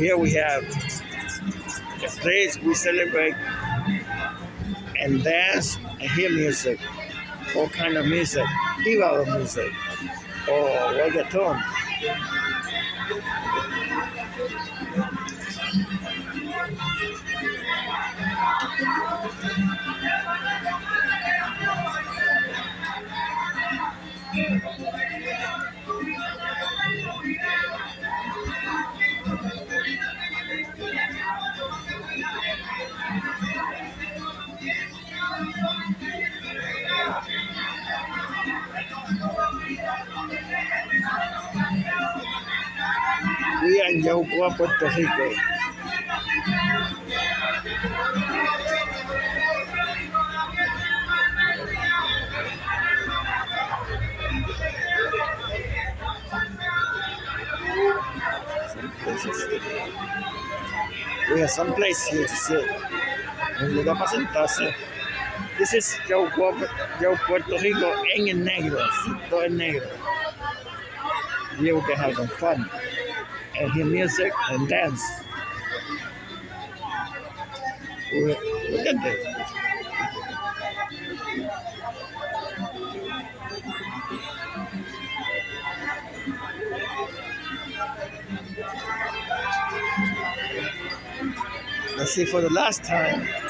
here we have a place we celebrate and dance and hear music, all kind of music, Ibadan music, or reggaeton. We are in Yaucoa, Puerto Rico. We have some place here to sit. Un lugar para sentarse. This is Yaucoa, Yau Puerto Rico en el negro. Todo en negro. Here we can have some fun and hear music and dance. Look at this. Let's see for the last time.